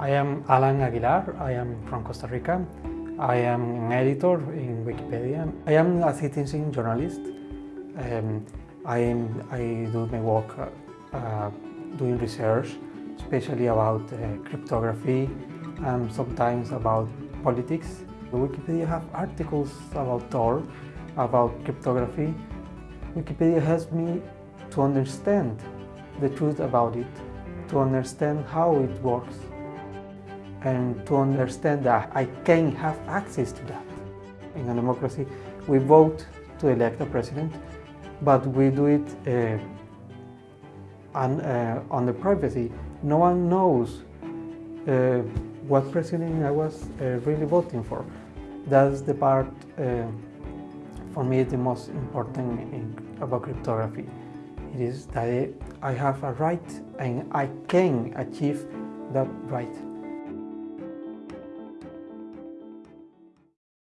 I am Alan Aguilar. I am from Costa Rica. I am an editor in Wikipedia. I am a citizen journalist. Um, I, am, I do my work uh, uh, doing research, especially about uh, cryptography and sometimes about politics. Wikipedia have articles about Tor, about cryptography. Wikipedia helps me to understand the truth about it, to understand how it works, and to understand that I can have access to that. In a democracy, we vote to elect a president, but we do it uh, on, uh, under privacy. No one knows uh, what president I was uh, really voting for. That's the part uh, for me the most important in, about cryptography. It is that I have a right and I can achieve that right.